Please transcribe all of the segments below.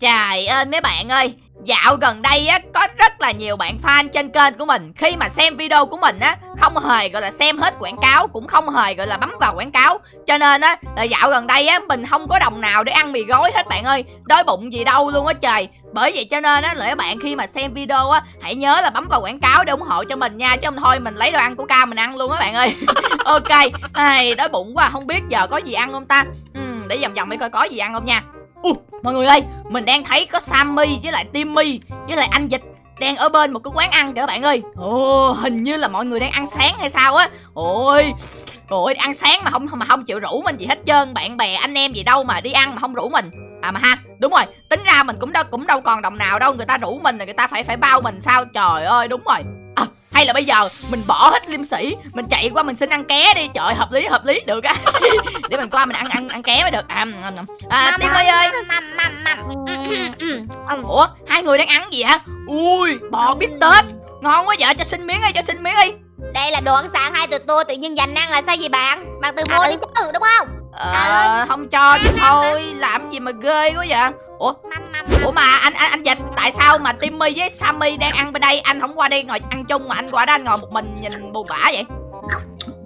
Trời ơi mấy bạn ơi. Dạo gần đây á có rất là nhiều bạn fan trên kênh của mình. Khi mà xem video của mình á Không hề gọi là xem hết quảng cáo Cũng không hề gọi là bấm vào quảng cáo. Cho nên á là dạo gần đây á Mình không có đồng nào để ăn mì gói hết bạn ơi. Đói bụng gì đâu luôn á trời. Bởi vậy cho nên á là các bạn khi mà xem video á Hãy nhớ là bấm vào quảng cáo để ủng hộ cho mình nha. Chứ không thôi mình lấy đồ ăn của ca mình ăn luôn á bạn ơi. Ok. Ai, Đói bụng quá không biết giờ có gì ăn không ta? Ừ, Để vòng vòng để coi có gì ăn không nha mọi người ơi, mình đang thấy có sammy với lại timmy với lại anh dịch đang ở bên một cái quán ăn kìa các bạn ơi. Ồ, hình như là mọi người đang ăn sáng hay sao á. Ôi ôi, ăn sáng mà không mà không chịu rủ mình gì hết trơn. Bạn bè, anh em gì đâu mà đi ăn mà không rủ mình. À mà ha, đúng rồi, tính ra mình cũng đâu cũng đâu còn đồng nào đâu. Người ta rủ mình là người ta phải phải bao mình sao? Trời ơi, đúng rồi hay là bây giờ mình bỏ hết liêm sĩ mình chạy qua mình xin ăn ké đi. Trời hợp lý hợp lý được á. Để mình qua mình ăn ăn ăn ké mới được. À, à timmy ơi. ủa hai người đang ăn gì hả? Ui bò bít tết. Ngon quá vợ cho xin miếng đi cho xin miếng đi. Đây là đồ ăn sáng hai tụi tôi tự nhiên dành ăn là sao vậy bạn? Bạn tự mua đi chứ đúng không? Ờ không cho thì thôi làm gì mà ghê quá vậy? Ủa ủa mà anh anh anh dịch tại sao mà timmy với sammy đang ăn bên đây? Anh không qua đây ngồi ăn chung mà anh qua đó anh ngồi một mình nhìn buồn bã vậy?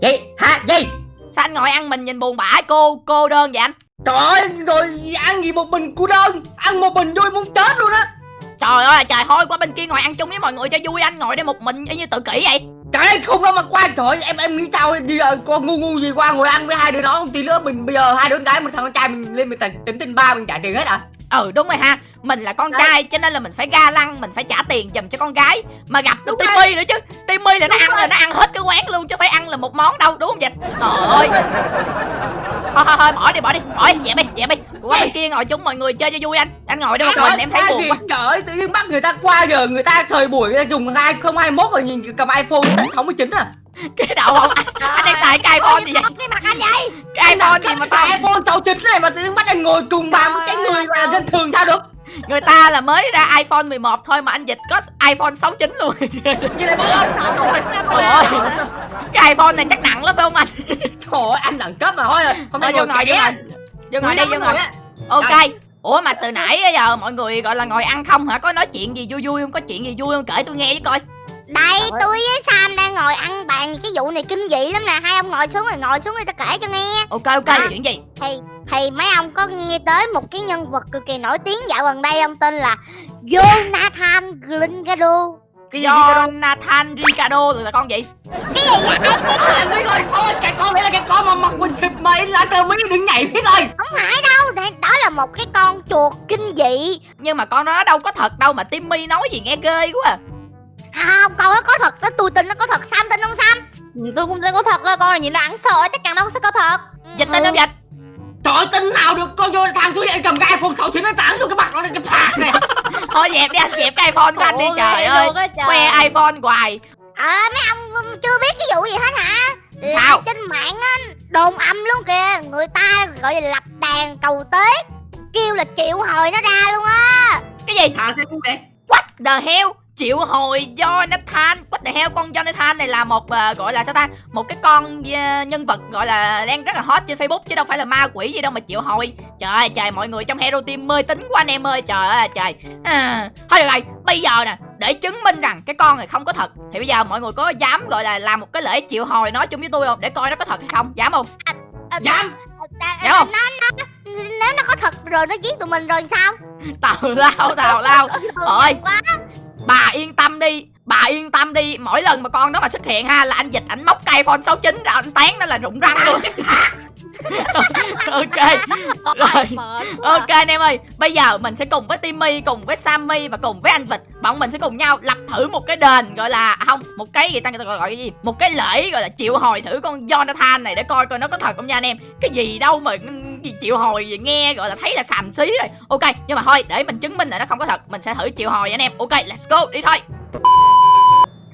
Gì? Hả? Gì? Sao anh ngồi ăn mình nhìn buồn bã cô cô đơn vậy anh? Trời ơi rồi ăn gì một mình cô đơn? Ăn một mình vui muốn chết luôn á. Trời ơi trời thôi qua bên kia ngồi ăn chung với mọi người cho vui anh ngồi đây một mình y như tự kỷ vậy. Trời ơi không đâu mà qua trời em em nghĩ sao? Đi giờ con ngu ngu gì qua ngồi ăn với hai đứa nó không tí nữa mình bây giờ hai đứa con gái một thằng con trai mình lên mình tính tin ba mình trả tiền hết à ừ đúng rồi ha. Mình là con Đấy. trai cho nên là mình phải ga lăng mình phải trả tiền dùm cho con gái. Mà gặp được timmy nữa chứ. Timmy là nó ăn là nó ăn hết cái quán luôn chứ phải ăn là một món đâu đúng không dịch trời ơi. Thôi thôi thôi bỏ đi bỏ đi bỏ đi dẹp đi dẹp đi. Qua bên kia ngồi chung mọi người chơi cho vui anh. Anh ngồi đây một mình em thấy buồn quá. trời ơi tự nhiên bắt người ta qua giờ người ta thời buổi người ta dùng hai không hai mốt rồi nhìn cầm iphone tận sáu mươi chín à cái đầu không anh, anh đang xài cái iphone gì vậy? cái mặt anh vậy cái iphone gì mà to iphone sáu chín này mà tự nhiên bắt anh ngồi cùng bàn một cái người là dân thường sao được? Người ta là mới ra iPhone 11 thôi mà anh Dịch có iPhone 69 luôn. Như là bữa Cái iPhone này chắc nặng lắm phải không anh? Trời ơi anh đẳng cấp mà thôi Không vô ngồi vô ngồi. Vô ngồi đi vô ngồi Ok. Ủa mà từ nãy giờ mọi người gọi là ngồi ăn không hả? Có nói chuyện gì vui vui không? Có chuyện gì vui không? Kể tôi nghe với coi đây tôi với Sam đang ngồi ăn bàn cái vụ này kinh dị lắm nè. Hai ông ngồi xuống rồi ngồi xuống người ta kể cho nghe. Ok ok à, chuyện gì? Thì thì mấy ông có nghe tới một cái nhân vật cực kỳ nổi tiếng dạo gần đây ông tên là Jonathan Glingado cái gì Jonathan Ricardo là con gì? Cái gì vậy? Anh biết? Rồi thôi cái con đấy là cái con mà mặc quần thịt mà lá cờ mấy đừng nhảy biết rồi. Không phải đâu đó là một cái con chuột kinh dị. Nhưng mà con nó đâu có thật đâu mà Timmy nói gì nghe ghê quá à không con nó có thật đó tôi tin nó có thật. Sam tin không sam? Tôi cũng tin có thật đó con là nhìn nó ăn sợ chắc chắn nó sẽ có thật. Dịch tin không dịch? Trời tin nào được con vô thằng tôi cầm cái iPhone 6 nó tặng vô cái mặt nó cái phạt này. Thôi dẹp đi anh dẹp cái iPhone của anh đi trời ơi. Khoe iPhone hoài. À mấy ông chưa biết cái vụ gì hết hả? Sao? trên mạng á đồn âm luôn kìa Người ta gọi là lập đàn cầu tế Kêu là triệu hồi nó ra luôn á. Cái gì? Hả thế vậy What the hell chịu hồi Jonathan What the hell con Jonathan này là một uh, gọi là sao ta? Một cái con uh, nhân vật gọi là đang rất là hot trên Facebook chứ đâu phải là ma quỷ gì đâu mà chịu hồi. Trời ơi trời mọi người trong hero team mê tính quá anh em ơi. Trời ơi trời. À, thôi được rồi bây giờ nè để chứng minh rằng cái con này không có thật thì bây giờ mọi người có dám gọi là làm một cái lễ chịu hồi nói chung với tôi không? Để coi nó có thật hay không. Dám không? À, à, dám. dám không? nó, nó, nếu nó có thật rồi nó giết tụi mình rồi sao? Tào lao tào lao. Ơi bà yên tâm đi bà yên tâm đi. Mỗi lần mà con đó mà xuất hiện ha là anh dịch ảnh móc cây iphone 69 ra anh tán nó là rụng răng luôn. Ok. Rồi. ok anh em ơi bây giờ mình sẽ cùng với timmy cùng với sammy và cùng với anh vịt. Bọn mình sẽ cùng nhau lập thử một cái đền gọi là à, không một cái gì ta người ta gọi, gọi cái gì? Một cái lễ gọi là chịu hồi thử con jonathan này để coi coi nó có thật không nha anh em. Cái gì đâu mà gì chịu hồi gì nghe, gọi là thấy là xàm xí rồi. Ok, nhưng mà thôi, để mình chứng minh là nó không có thật. Mình sẽ thử chịu hồi anh em. Ok, let's go, đi thôi.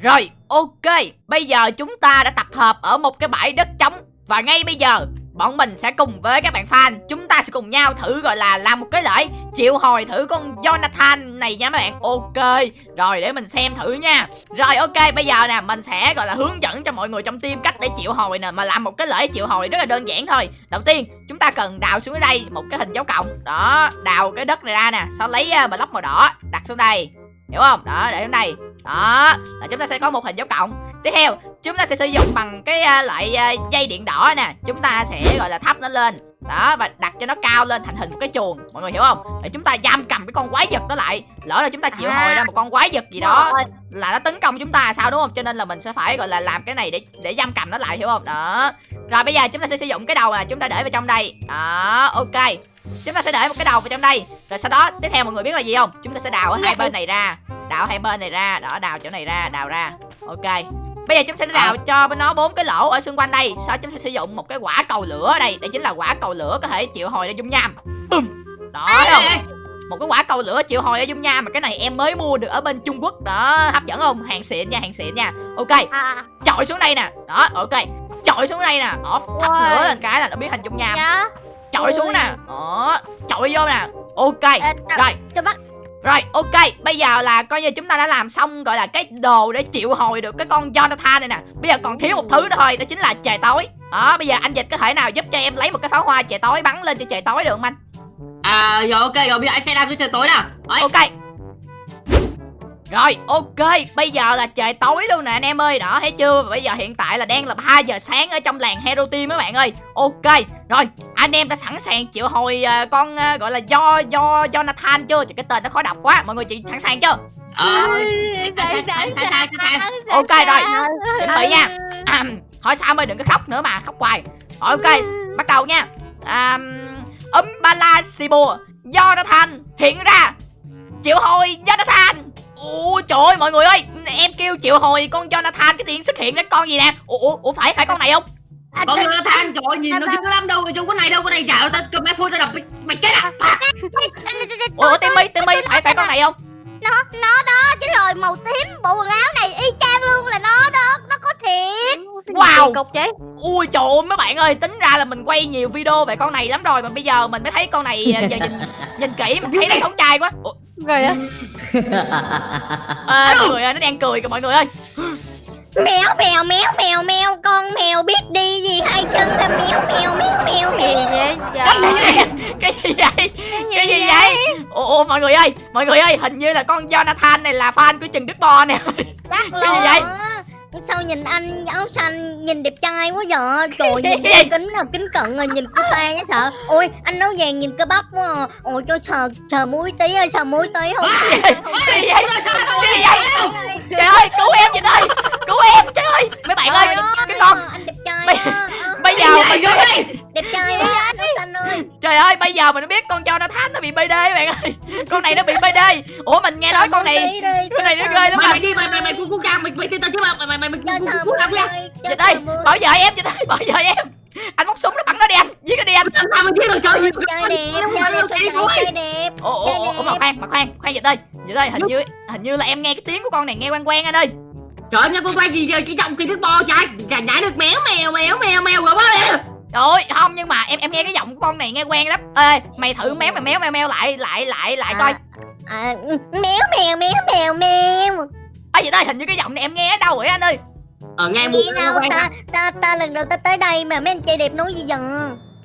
Rồi, ok. Bây giờ chúng ta đã tập hợp ở một cái bãi đất trống. Và ngay bây giờ bọn mình sẽ cùng với các bạn fan. Chúng ta sẽ cùng nhau thử gọi là làm một cái lễ. Triệu hồi thử con Jonathan này nha mấy bạn. Ok. Rồi để mình xem thử nha. Rồi ok. Bây giờ nè mình sẽ gọi là hướng dẫn cho mọi người trong team cách để triệu hồi nè. Mà làm một cái lễ triệu hồi rất là đơn giản thôi. Đầu tiên chúng ta cần đào xuống ở đây một cái hình dấu cộng. Đó đào cái đất này ra nè. Sau lấy uh, block màu đỏ đặt xuống đây. Hiểu không? Đó để xuống đây. Đó là chúng ta sẽ có một hình dấu cộng tiếp theo chúng ta sẽ sử dụng bằng cái uh, loại uh, dây điện đỏ nè. Chúng ta sẽ gọi là thắp nó lên. Đó và đặt cho nó cao lên thành hình một cái chuồng. Mọi người hiểu không? Để chúng ta giam cầm cái con quái vật đó lại. Lỡ là chúng ta triệu À. hồi ra một con quái vật gì đó là nó tấn công chúng ta sao đúng không? Cho nên là mình sẽ phải gọi là làm cái này để để giam cầm nó lại hiểu không? Đó. Rồi bây giờ chúng ta sẽ sử dụng cái đầu này chúng ta để vào trong đây. Đó ok. Chúng ta sẽ để một cái đầu vào trong đây. Rồi sau đó tiếp theo mọi người biết là gì không? Chúng ta sẽ đào ở hai bên này ra. Đào hai bên này ra. Đó đào chỗ này ra đào ra. Ok bây giờ chúng sẽ đào cho bên nó bốn cái lỗ ở xung quanh đây. Sau chúng sẽ sử dụng một cái quả cầu lửa ở đây. Đây chính là quả cầu lửa có thể triệu hồi ra dung nham. Bùm. đó thấy không? một cái quả cầu lửa triệu hồi ở dung nham mà cái này em mới mua được ở bên trung quốc. Đó hấp dẫn không? Hàng xịn nha hàng xịn nha. Ok. À, chọi xuống đây nè. Đó ok. Chọi xuống đây nè. Off thắp lửa lên cái là nó biến thành dung nham. Chọi xuống nè. Đó chọi vô nè. Ok. Rồi. cho bắt rồi ok bây giờ là coi như chúng ta đã làm xong gọi là cái đồ để triệu hồi được cái con Jonathan này nè. Bây giờ còn thiếu một thứ nữa thôi đó chính là trời tối. Đó bây giờ anh dịch có thể nào giúp cho em lấy một cái pháo hoa trời tối bắn lên cho trời tối được không anh? À rồi ok rồi bây giờ anh sẽ làm cho trời tối nè Đấy. ok rồi ok bây giờ là trời tối luôn nè anh em ơi. Đó thấy chưa? Bây giờ hiện tại là đang là 3 giờ sáng ở trong làng hero team các bạn ơi. Ok rồi anh em đã sẵn sàng triệu hồi ờ, con ờ, gọi là do do Jonathan chưa? Trời, cái tên nó khó đọc quá mọi người chị sẵn sàng chưa? Ờ, Ok rồi. chuẩn bị nha. À, hỏi sao ơi đừng có khóc nữa mà khóc hoài. Rồi, ok bắt đầu nha. À, ấm ba la xì bùa Jonathan hiện ra. Triệu hồi Jonathan Ủa trời ơi mọi người ơi Em kêu triệu hồi con Jonathan Cái tiếng xuất hiện cái con gì nè? Ủa, ủa, ủa phải phải con này không? À, Con tao- người ta than trời ơi, nhìn nó dữ lắm đâu Trong cái này đâu cái này chả tao cầm iPhone tao đập mày- chết à? Ủa Timmy Timmy phải phải con này không? Nó nó đó chứ rồi màu tím bộ quần áo này y chang luôn là nó đó nó có thiệt. Wow. Cục chứ Ui trời ơi mấy bạn ơi Tính ra là mình quay nhiều video về con này lắm rồi Mà bây giờ mình mới thấy con này Giờ nhìn nhìn kỹ mình thấy nó sống trai quá. Ủa, Rồi á à, mọi người ơi nó đang cười kìa mọi người ơi. Mèo mèo mèo mèo mèo con mèo biết đi gì hai chân ta? Mèo mèo mèo mèo Gì mèo. vậy? Cái Dạ. gì vậy? Cái gì vậy? Cái gì vậy? ủa mọi người ơi mọi người ơi hình như là con Jonathan này là fan của Trần Đức Bo nè. Cái gì vậy? Sao nhìn anh áo xanh nhìn đẹp trai quá vậy? Trời nhìn Cái kính là kính cận rồi nhìn cô ta nhá sợ. Ôi anh áo vàng nhìn cơ bắp quá à. ôi cho sờ sờ muối tí ơi sờ muối tí không? Cái gì vậy? Cái gì vậy? Trời ơi cứu em vậy ơi cứu em trời ơi. Mấy bạn ơi cái con anh đẹp trai Bây- giờ mình đẹp trai quá anh ơi trời ơi bây giờ mình biết con Jonathan nó bị BD các bạn ơi con này nó bị BD ủa mình nghe nói con này con này nó ghê lắm mày mà mày đi mày mày mày cu cu mày mày tin tao chứ mà mày mày mày mày cu cu nha dịch ơi bảo vệ em dịch ơi bảo vệ em anh móc súng nó bắn nó đi anh giết nó đi anh làm sao mày biết được trời gì chơi đẹp chơi đẹp chơi đẹp ủa ủa, ủa mà khoan mà khoan khoan dịch ơi dịch ơi hình như hình như là em nghe cái tiếng của con này nghe quen quen anh ơi trời ơi, nha con quay gì giờ cái giọng thì nước bo trái chả nhảy được méo mèo mèo mèo mèo rồi quá mèo Trời ơi, không nhưng mà em em nghe cái giọng của con này nghe quen lắm. Ê, mày thử méo mày méo meo meo lại lại lại lại coi. à, méo mèo méo mèo mèo Ê vậy đây hình như cái giọng này em nghe ở đâu rồi anh ơi. ở nghe một Nghe đâu ta ta ta lần đầu ta tới đây mà mấy anh chơi đẹp nói gì vậy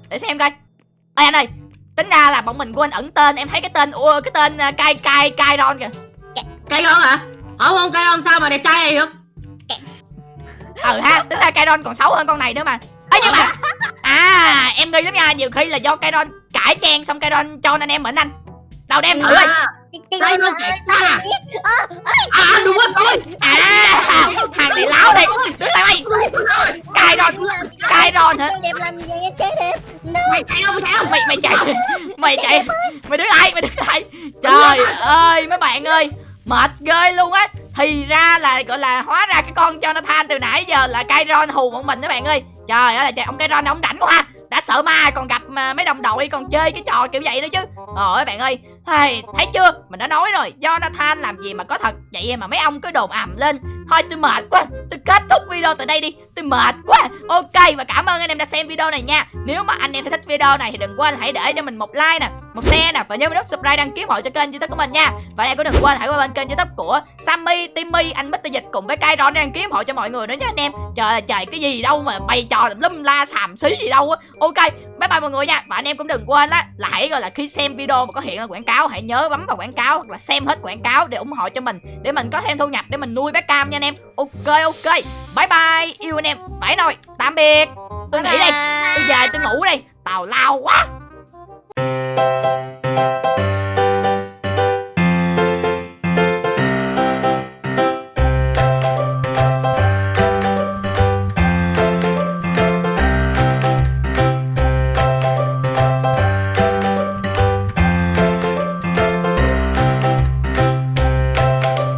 Để xem coi. Ê anh ơi, tính ra là bọn mình quên ẩn tên, em thấy cái tên ua cái tên uh, cai cai cai ron kìa. cây con hả không không cây con sao mà đẹp trai này được Ờ ha, tính ra cai ron còn xấu hơn con này nữa mà. Ê nhưng mà à, nghi lắm nha, nhiều khi là do cai ron cải trang xong cai ron cho nên em mệnh anh. Đâu đem thử ơi. à, cái nó chạy ta à đúng rồi thôi. À, hàng này láo đây. Đứng lại mày. Cai ron, cai ron hả? chơi đẹp làm gì vậy? Chơi đẹp mày chạy không mày chạy không mày mày chạy. mày chạy. Mày đứng lại mày đứng lại. Trời ơi mấy bạn ơi mệt ghê luôn á. Thì ra là gọi là hóa ra cái con Jonathan từ nãy giờ là Kairon hù bọn mình các bạn ơi. Trời ơi là trời ông Kairon ông rảnh quá đã sợ ma còn gặp à, mấy đồng đội còn chơi cái trò kiểu vậy nữa chứ. Rồi bạn ơi Hey, thấy chưa? Mình đã nói rồi Jonathan làm gì mà có thật? Vậy mà mấy ông cứ đồn ầm lên. Thôi tôi mệt quá. Tôi kết thúc video tại đây đi. Tôi mệt quá. Ok và cảm ơn anh em đã xem video này nha. Nếu mà anh em thấy thích video này thì đừng quên hãy để cho mình một like nè một share nè và nhớ nút subscribe đăng ký hội cho kênh youtube của mình nha. Và em cũng đừng quên hãy qua bên kênh youtube của Sammy, Timmy, anh Mr Dịch cùng với Kairon để đăng ký hội cho mọi người nữa nha anh em. Trời ơi, trời cái gì đâu mà bày trò tùm lum la xàm xí gì đâu á. Ok bye bye mọi người nha. Và anh em cũng đừng quên á là hãy gọi là khi xem video mà có hiện là quảng cáo hãy nhớ bấm vào quảng cáo hoặc là xem hết quảng cáo để ủng hộ cho mình để mình có thêm thu nhập để mình nuôi bé cam nha anh em. Ok ok. Bye bye. Yêu anh em. Phải rồi. Tạm biệt. Tôi Bye nghỉ đây. bye. tôi về tôi ngủ đây. Tào lao quá